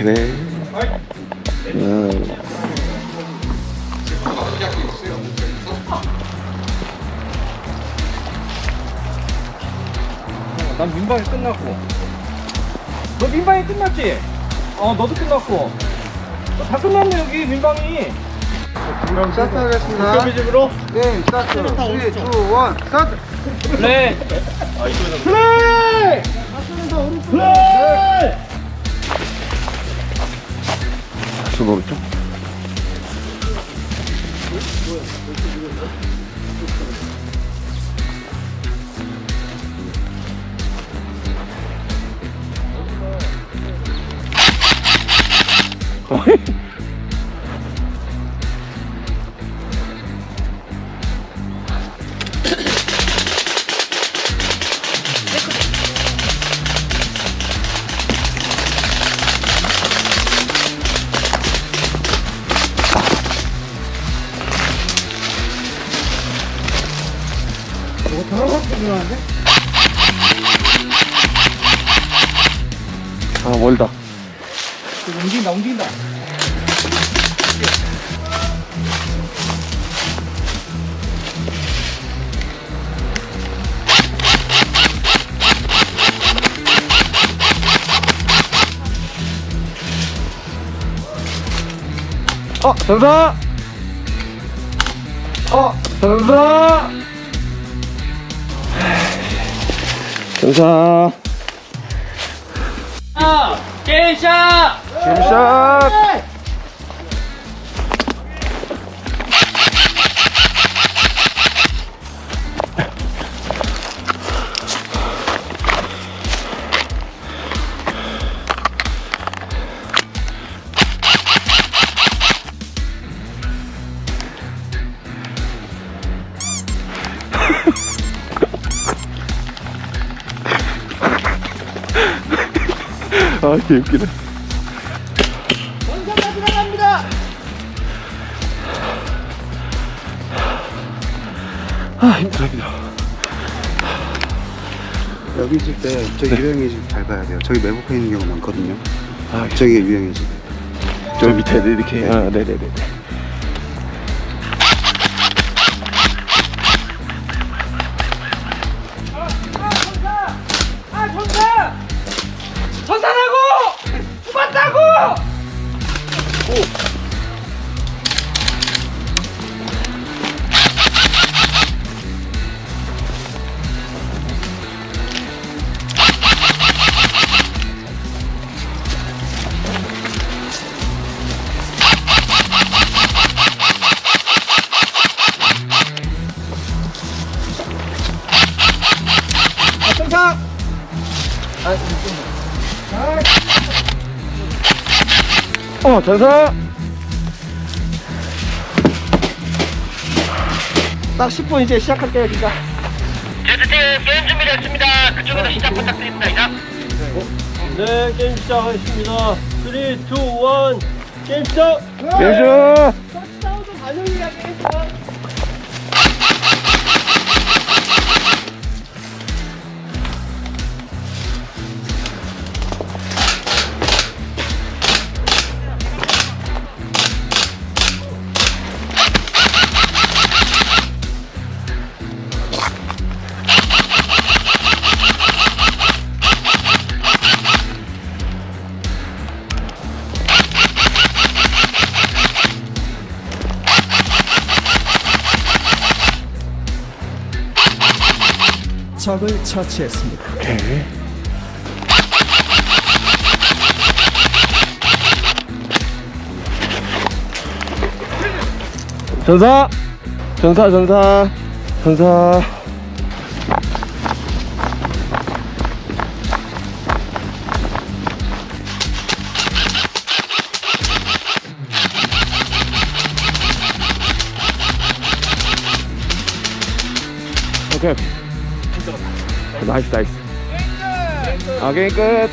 막히네. 아유. 난 민방위 끝났고 너 민방위 끝났지? 어 너도 끝났고 어, 다 끝났네 여기 민방위 그럼 스타트 하겠습니다. 도겸이 집으로 네, 스타트. 3, 2, 1, 스타트. 플레이 플레이 플레이 있어 모르죠? 손 오른쪽. 아 멀다. 움직인다 움직인다 어 전사. 어 전사. 전사. 아 게이샤 샷. 아 개 웃기네. 원산가 들어갑니다 아 힘들어 힘들어. 여기 있을 때 저기 유형의 집잘 봐야 돼요. 저기 매복해 있는 경우 많거든요. 아 저기 유형의 집. 저 밑에 이렇게. 아 네네네. 아 전사 어 전사. 딱 10분 이제 시작할게요 진짜 제트팀 게임 준비됐습니다. 그쪽에서 시작 부탁드립니다. 이상. 네 게임 시작하겠습니다 3, 2, 1 게임 시작 게임 시작 적을 처치했습니다. 전사. 전사 전사. 전사. 오케이. 나이스 나이스. 아 게임 끝.